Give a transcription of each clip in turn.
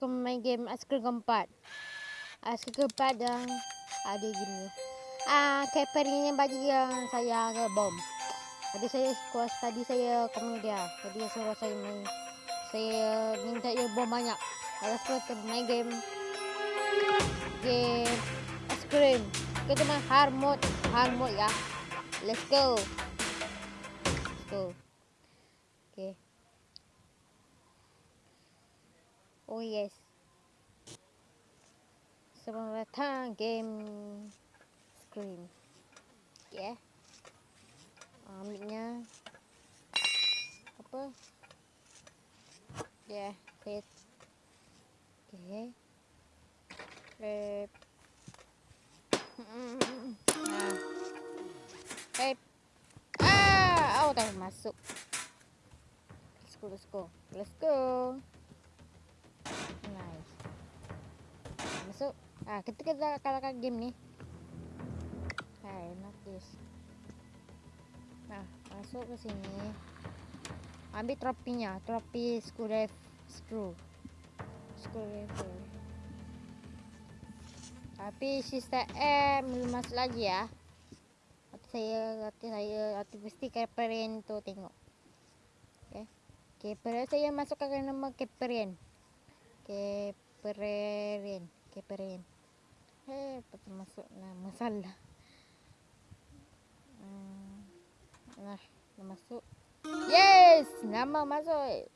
suka main game Askrim keempat. Askrim keempat yang ada gini. Ah, capering yang bagi yang saya ke bom. Tadi saya kuas tadi saya komen dia. Tadi dia suruh saya main. Saya minta dia bom banyak. Kalau suka main game game Askrim. Kita main hard mode, hard mode ya. Let's go. Let's go. Okay. Oh yes. Selamat datang game screen. Yeah. Ambilnya apa? Yeah, set. Okay. Rep. Nah. Rep. Ah, oh tak masuk. Let's go, let's go. Let's go. Nice. Masuk. Ah, kita kita kalahkan game ni. Hai, not this. Nah, masuk ke sini. Ambil tropinya, tropi screw screw. Screwdriver. Tapi sistem M belum masuk lagi ya. Hati saya, hati saya, hati mesti Caperian tu tengok. Okay. Caperian saya masukkan nama Caperian. Kepererin Kepererin Eh, betul masuk nama salah hmm. Nah, nama masuk. Yes, nama masuk.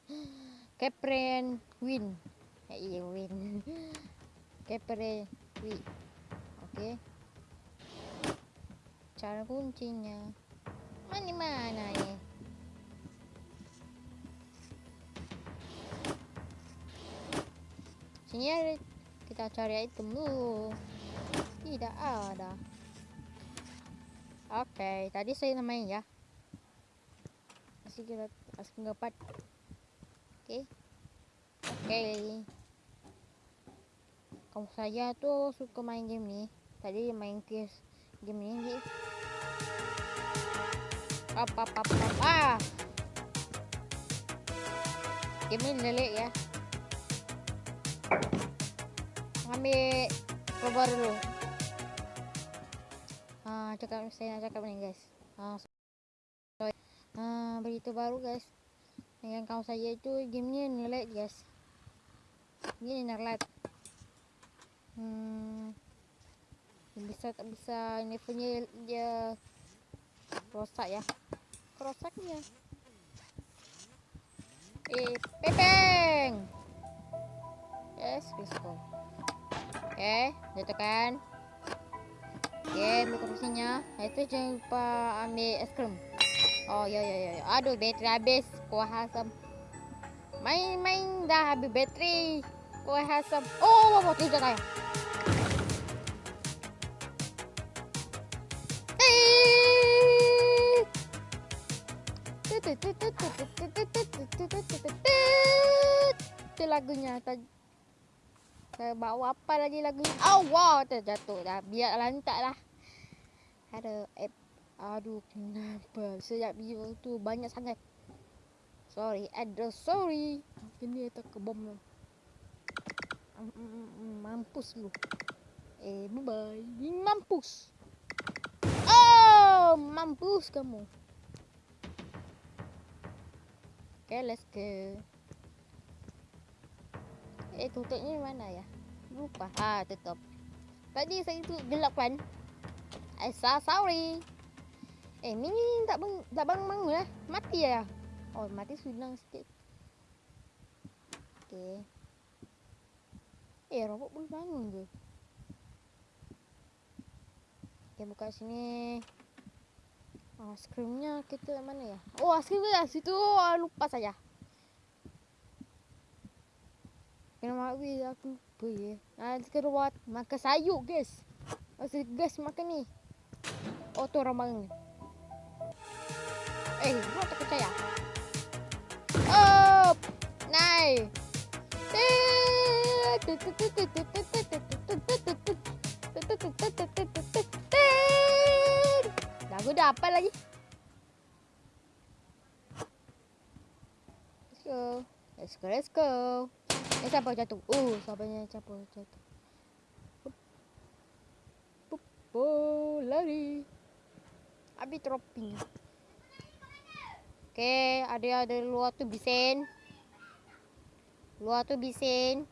Kepren Win. Eh, iya Win. Kepren Win. Okay Cara kuncinya. Mana-mana ni Sini ada. Kita cari item dulu. Tidak ada. Oke, okay, tadi saya namanya ya. Masih kita masih dapat. Oke. Okay. Oke. Okay. Kamu saya tuh suka main game nih. Tadi main kes game ini. Apa apa apa. Ah. Game ini lelek ya ambil keluar dulu ah cakap saya nak cakap ni guys. Ah so, ah berita baru guys. Dengan kawan saya itu game ni ngelag guys. Ni ngelag. Hmm. Bisa tak bisa ini punya dia rosak ya. Rosaknya eh pepeng! Yes go. Oke okay, tekan oke okay, ambil nah, itu jangan lupa ambil es krim. Oh ya ya ya aduh bateri habis. Kuah asam. Main-main dah habis bateri. Kuah asam. Oh wow, wow, tidak kayak itu lagunya saya bawa apa lagi lagu ni? Oh, wow, terjatuh dah. Biar lantak lah. Ada app. Aduh, kenapa? Sejak video tu banyak sangat. Sorry, address sorry. Kini tak ke bom lah. Mampus lu. Eh, bye-bye. Mampus. Oh, mampus kamu. Okay, let's go. Eh tutupnya mana ya? Lupa. Ah tutup. Tadi saya tu gelap kan? So sorry. Eh mini tak bang tak bang bangun lah. Mati ya. Oh mati sudah sikit. Okay. Eh robot boleh bangun ke? Okay buka sini. Oh, skrimnya kita mana ya? Oh, skrimnya situ. Oh, lupa saja. Kena makwi aku lupa ya. Nanti keluar makan sayur guys. Masa guys makan ni. Oh tu. Eh, kau tak percaya? Oh, nai. Lagu dah apa lagi? Let's go. Let's go, let's go. Eh siapa jatuh? Oh, siapa yang siapa jatuh? Oh, lari. Habis dropping. Okay, ada ada luar tu bisen. Luar tu bisen.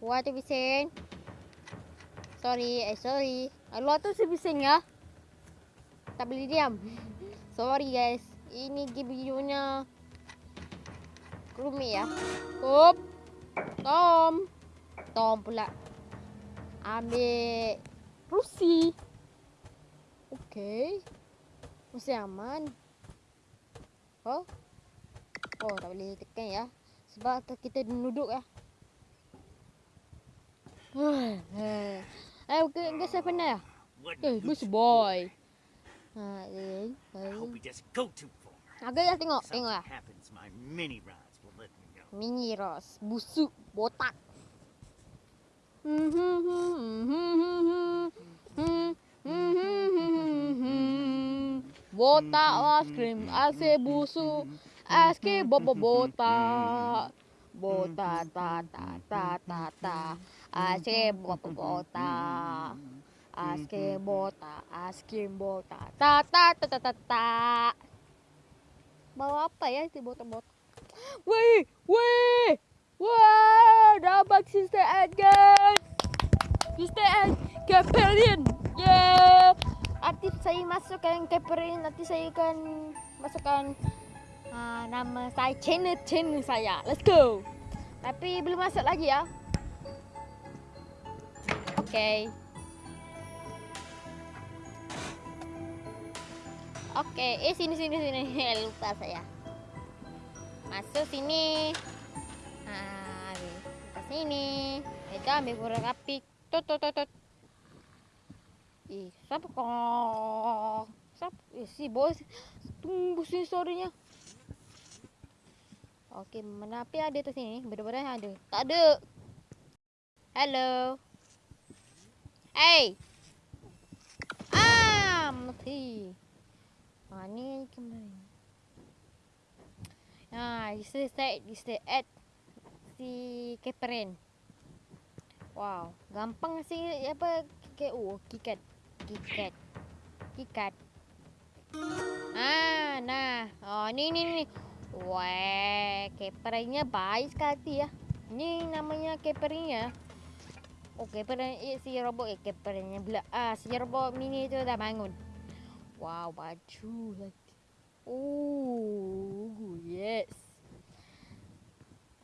Luar tu bisen. Sorry, eh sorry. Ah, luar tu sebising ya. Tak boleh diam. Sorry guys. Ini videonya rumit ya. Hop. Tom. Tom pula. Ambil rusi. Okay. Mesti aman. Oh. Oh, tak boleh tekan ya. Sebab kita duduk ya. Eh, okay, guys, saya pernah ya? Eh, bus boy. Ha, eh, far. Agak ya tengok, tengok lah. mini rods will let me know. Mini Ros, busuk, botak. Botak es krim, ase busuk, es krim bobo botak. Botak ta ta ta ta ta, es krim bobo botak. Es krim botak, es krim botak, ta ta ta ta ta ta. Bawa apa ya si botak-botak? Weh, weh, wah, dapat Sister Ed guys. Sister Ed, Caperian, yeah. Nanti saya masukkan Caperian, nanti saya akan masukkan uh, nama saya, channel channel saya. Let's go. Tapi belum masuk lagi ya. Okay. Okay, eh sini sini sini. Lupa saya. Masuk sini. Ambil ke sini. Itu ambil. Tut tut tut tut. Eh, siapa kau? Siapa? Eh, si bos. Tunggu sini suaranya. Okey, mana api ada tu sini? Benar-benar ada. Tak ada. Hello. Hey. Ah, mati. Ha, ni kembali. Ha, this is that, this is at si Keperen. Wow, gampang si apa ke oh, kikat. Kikat. Kikat. Ah, nah. Oh, ni ni ni. Wah, keperennya baik sekali ya. Ni namanya keperennya. Oh, keperen eh, si robot eh keperennya bila ah si robot mini tu dah bangun. Wow, baju lagi. Oh, yes.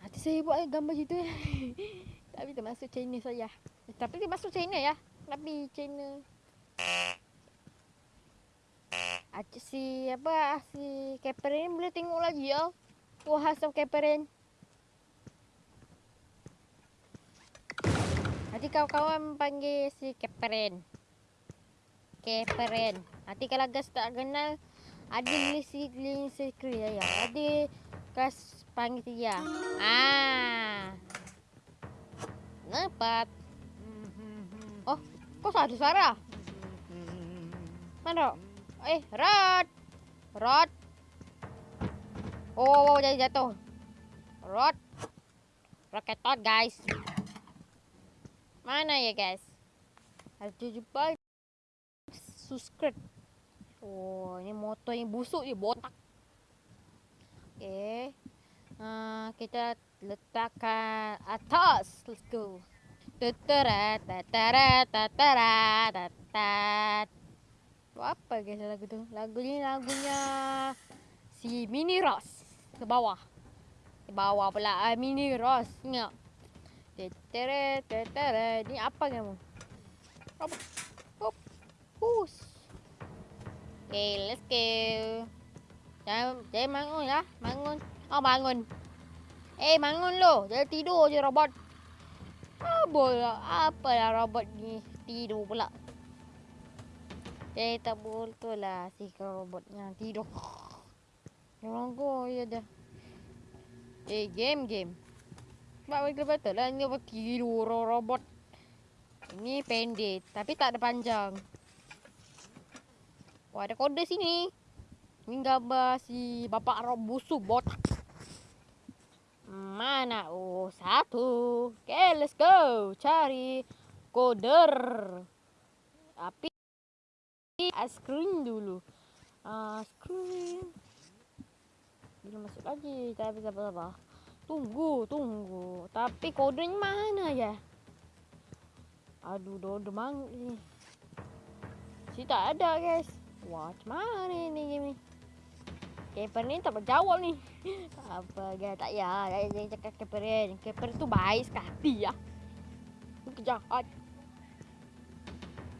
Hati saya buat gambar gitu ya. Tapi termasuk channel saya. Tapi dia masuk channel ya. Tapi channel. Aja si apa si Caperen boleh tengok lagi ya. Wah, hasam Caperen. Nanti kawan-kawan panggil si Caperen. Caperen. Nanti kalau gas tak kenal ada lisi lisi kria ya. Ada gas panggil dia. Ah. Nampak. Oh, kok ada suara? Mana? Eh, Rod. Rod. Oh, oh, jadi jatuh. Rod. Roketot, guys. Mana ya, guys? Harus jumpa subscribe. Oh, ini motor yang busuk je, botak. Okay. Uh, kita letakkan atas. Let's go. Tatara, tatara, tatara, tatat. Apa guys lagu tu? Lagu ni lagunya si Mini Ross ke bawah. Ke bawah pula uh, Mini Ross. Ingat. Tatara, tatara. Ni apa kamu? Apa? Hop. Push. Okay, let's go. Jangan, jangan bangun ya. Bangun. Oh, bangun. Eh, bangun lo. Jangan tidur je robot. Apa lah. Apa lah robot ni. Tidur pula. Eh, tak betul lah si robot yang tidur. Orang go, ya dah. Eh, game, game. Sebab betul betul lah. Ni apa tidur robot. Ini pendek. Tapi tak ada panjang. Wah, ada kode sini. Ini gambar si bapak rob busuk botak. Mana? Oh, satu. Okay, let's go. Cari koder. Api es krim dulu. Ah, es krim. Belum masuk lagi. Tak bisa apa-apa. Tunggu, tunggu. Tapi kodenya mana ya? Aduh, dodo mang ni. Si tak ada, guys. Wah, macam mana ni game ni? Keeper ni tak berjawab ni. Apa guys, tak ya. Jangan, cakap keeper ni. Keeper tu baik sekali ya. Tu jahat.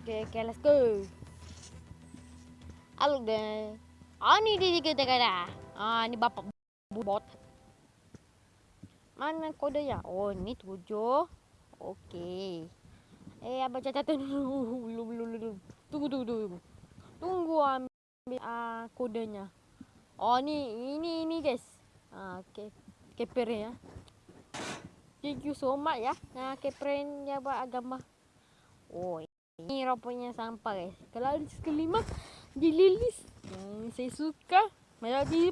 Okay, okay, let's go. Halo deh. Ah, ni dia kita kata. Ah, ni bapak bot. Mana kode ya? Oh, ni tujuh. Okey. Eh, abang catat dulu. Belum, belum. Tunggu, tunggu, tunggu. Tunggu ambil uh, kodenya. Oh, ni, ini, ini guys. Ah, okay. Keper ya. Thank you so much ya. Nah, keperin ya buat agama. Oh, ini rupanya sampah guys. Kalau dililis. Hmm, saya suka. Macam di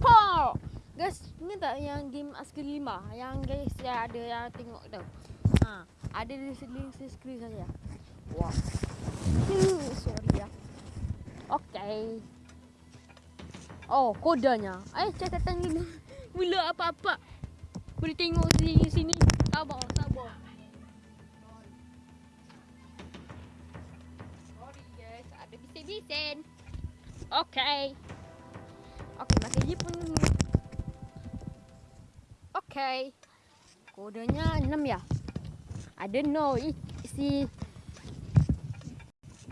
Pow! Guys, ni tak yang game askri lima Yang guys ya ada yang tengok tu? Ha, Ada di seling screen saja. Wah. Hmm, Sorry ya. Okay. Oh, kodenya. Eh, catatan dulu Mula apa-apa. Boleh tengok sini sini. Sabar, sabar bising-bising Okay Okay, makan je pun Okay. Kodenya 6 ya. I don't know. Si.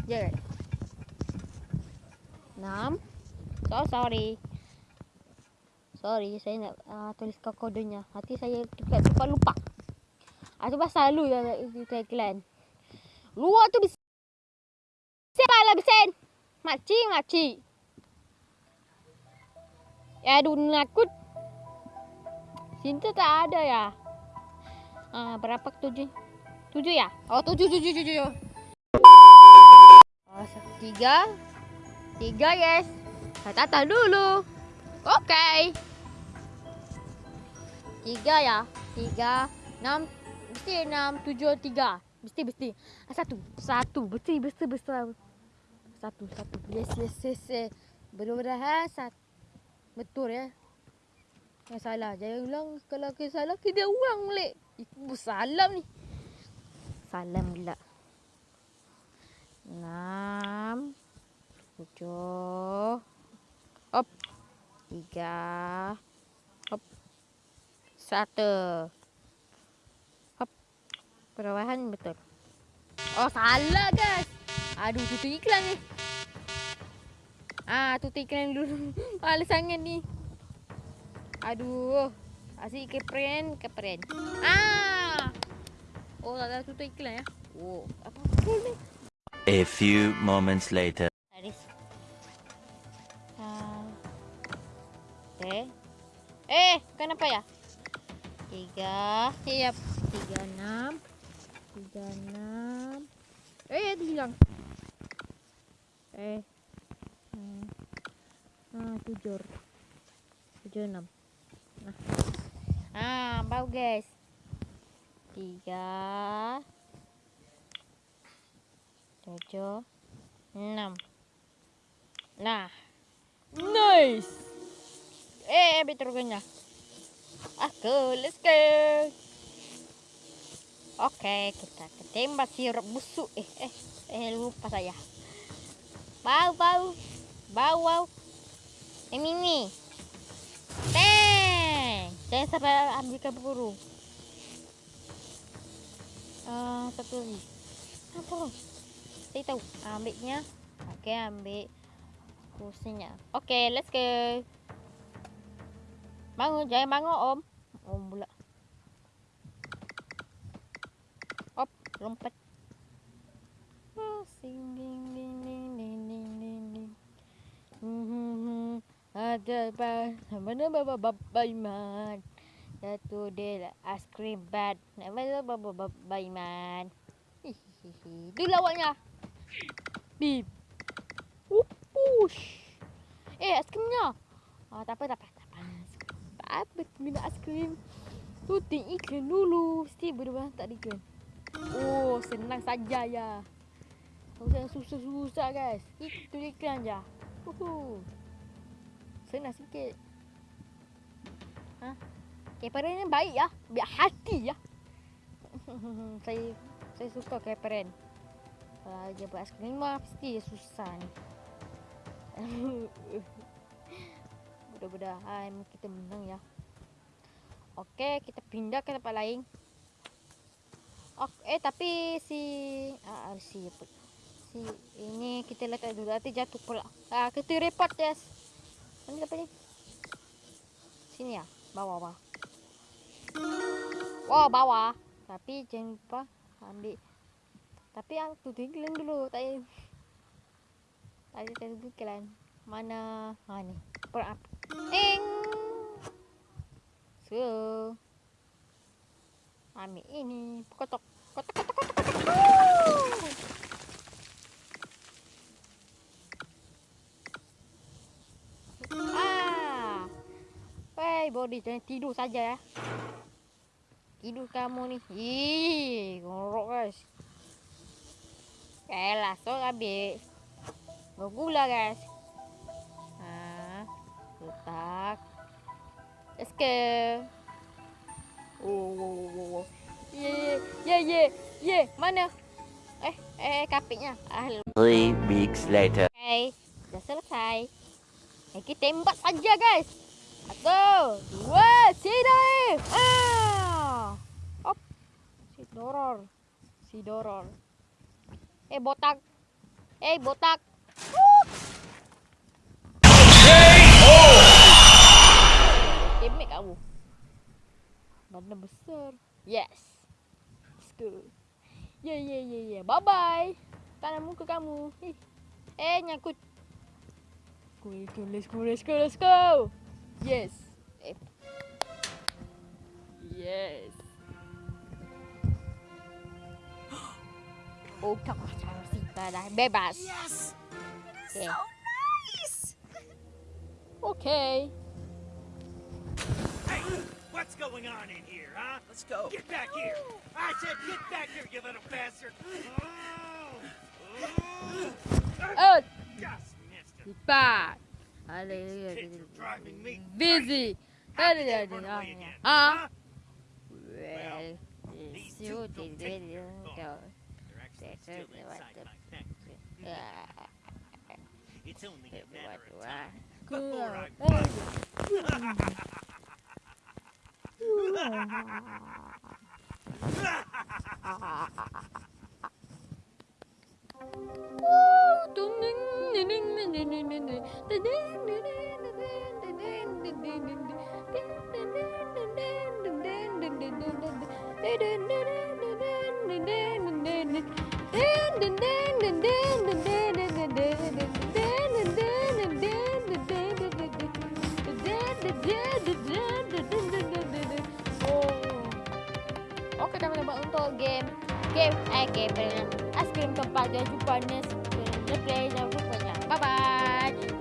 Ya. Yeah. 6. So sorry. Sorry, saya nak uh, tuliskan kodenya. Hati saya juga lupa. Ah, tu pasal lu yang di tagline. Luar tu bisa. Maci, maci. Ya, aduh, nakut. Cinta tak ada ya? Ah, berapa tujuh? Tujuh ya? Oh, tujuh, tujuh, tujuh, tujuh. Oh, tiga. Tiga, yes. Tata dulu. Oke. Okay. Tiga ya? Tiga. Enam. Mesti enam, tujuh, tiga. Mesti, mesti. Satu. Satu. Betul, betul, betul. Satu, satu. Yes, yes, yes. yes. Benar-benar satu. Betul ya. Yang salah. Jangan ulang. Kalau kita salah, kita ulang balik. Ibu salam ni. Salam pula. Enam. Tujuh. Hop. Tiga. Hop. Satu. Hop. Perubahan betul. Oh, salah guys. Aduh, tutup iklan ni. Ah, tutup iklan dulu. Malas sangat ni. Aduh. Asyik kepren, kepren. Ah. Oh, tak ada tutup iklan ya. Oh, apa betul ni? A few moments later. Haris. Ah. Okay. Eh, kenapa ya? Tiga. Siap. Tiga enam. Tiga enam. Eh, dia hilang. Eh. Hmm. Ah, tujuh. Tujuh enam. Nah. Ah, bau guys. Tiga. Tujuh. Enam. Nah. Nice. Eh, kena. Aku, let's go. Oke, kita ketembak sirup busuk. Eh, eh, eh, lupa saya. Bau, bau. Bau, bau. Ini nih. Teng. Jangan sampai ambilkan peluru. Uh, satu lagi. Apa? Saya tahu. Ambilnya. Okey, ambil kursinya. Okey, let's go. Bangun, jangan bangun om. Om pula. Hop, lompat. Oh, sing ding ding ding ding ding. Hmm, hmm, hmm. Ba mana baba baba iman. Satu dia ice cream bad. Nama baba baba iman. Dia lawaknya. Bip. Upush. Eh, es krimnya. Ah, tak apa, tak apa, tak apa. Apa, minum es krim. Tuting iklan dulu. Mesti berdua tak iklan. Oh, senang saja ya. Tak usah susah-susah guys. Itu iklan je. Uhu. Senang sikit. Ha? Keparen ni baik ya. Biar hati ya. saya saya suka keparen. Kalau dia buat aiskrim mah mesti dia susah ni. Mudah-mudahan kita menang ya. Okey, kita pindah ke tempat lain. Ok, eh tapi si ah ah, si? Si ini kita letak dulu nanti jatuh pula. Ah kita report yes. Mana apa ni? Sini ya, bawah bawah. Oh bawah. Tapi jangan lupa ambil. Tapi tu iklan dulu. Tak payah. Tadi tadi tu iklan. Mana? Ha ni. Per up. Eng. So. Ambil ini. Kotok body jangan tidur saja ya. Tidur kamu ni. Ih, ngorok guys. Elah, so habis. Bergula guys. Ha, letak. Let's go. Oh, oh, oh, oh, oh. Ye, ye, ye, ye, mana? Eh, eh, kapitnya. Ah, Three weeks later. Okay, dah selesai. Eh, kita tembak saja guys. Satu, dua, tiga. Ah. Op. Si doror. Si doror. Eh, botak. Eh, botak. Damage kamu. Badan besar. Yes. Let's go. Yeah, yeah, yeah, yeah. Bye-bye. Tanam muka kamu. Eh, eh nyangkut. Let's go, let's go, let's go, let's go. Yes. Eh. Yes. Oh, kakak cara Sita dah bebas. Yes! Okay. So nice! Okay. Hey, what's going on in here, huh? Let's go. Get back here! I said get back here, you little bastard! Oh, Oh, just missed it. Sita. Hallelujah. Busy. Hallelujah. Huh? Well, these two don't. They're actually still inside my. It's only a matter of time before I. I Good. Oke teman-teman untuk game game eh game dengan es krim keempat dan jumpa next play jangan lupa bye bye